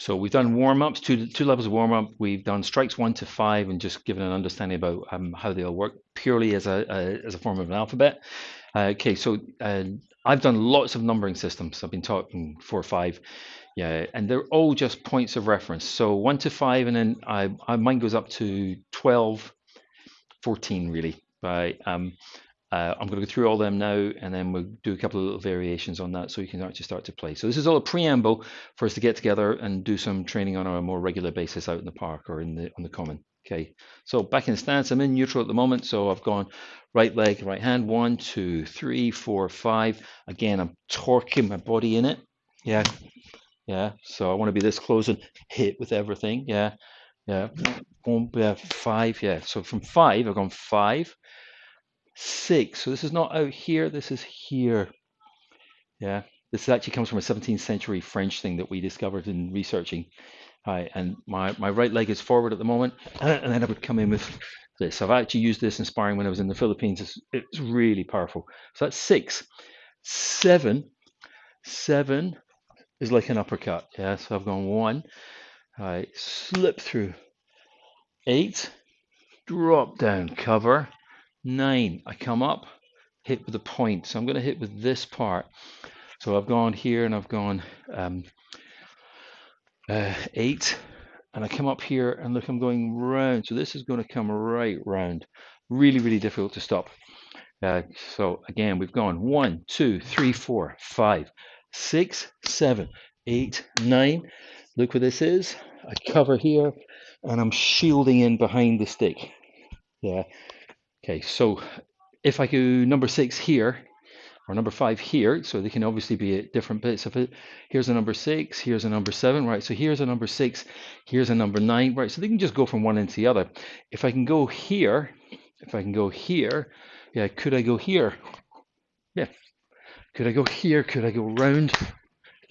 So we've done warm-ups, two, two levels of warm-up. We've done strikes one to five and just given an understanding about um, how they all work purely as a, a, as a form of an alphabet. Uh, okay, so uh, I've done lots of numbering systems. I've been talking four or five. Yeah, and they're all just points of reference. So one to five, and then I, I mine goes up to 12, 14 really. Right. Um, uh, I'm going to go through all them now, and then we'll do a couple of little variations on that, so you can actually start to play. So this is all a preamble for us to get together and do some training on a more regular basis out in the park or in the on the common. Okay. So back in stance, I'm in neutral at the moment, so I've gone right leg, right hand, one, two, three, four, five. Again, I'm torquing my body in it. Yeah. Yeah. So I want to be this close and hit with everything. Yeah. Yeah. Boom, yeah. Five. Yeah. So from five, I've gone five six. So this is not out here, this is here. Yeah, this actually comes from a 17th century French thing that we discovered in researching. Right, and my, my right leg is forward at the moment, and then I would come in with this. I've actually used this in sparring when I was in the Philippines. It's, it's really powerful. So that's six. Seven, seven is like an uppercut. Yeah, so I've gone one. All right, slip through. Eight, drop down, cover. Nine, I come up, hit with a point. So I'm going to hit with this part. So I've gone here and I've gone um, uh, eight, and I come up here and look, I'm going round. So this is going to come right round. Really, really difficult to stop. Uh, so again, we've gone one, two, three, four, five, six, seven, eight, nine. Look what this is. I cover here and I'm shielding in behind the stick. Yeah, Okay, so if I go number six here, or number five here, so they can obviously be at different bits of it. Here's a number six, here's a number seven, right? So here's a number six, here's a number nine, right? So they can just go from one into the other. If I can go here, if I can go here, yeah, could I go here? Yeah. Could I go here? Could I go round?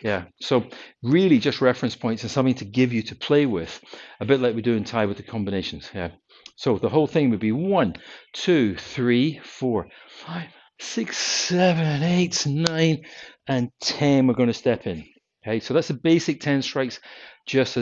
Yeah, so really just reference points and something to give you to play with, a bit like we do in Thai with the combinations. Yeah. So the whole thing would be one, two, three, four, five, six, seven, eight, nine, and 10 we're going to step in. Okay, so that's the basic 10 strikes just as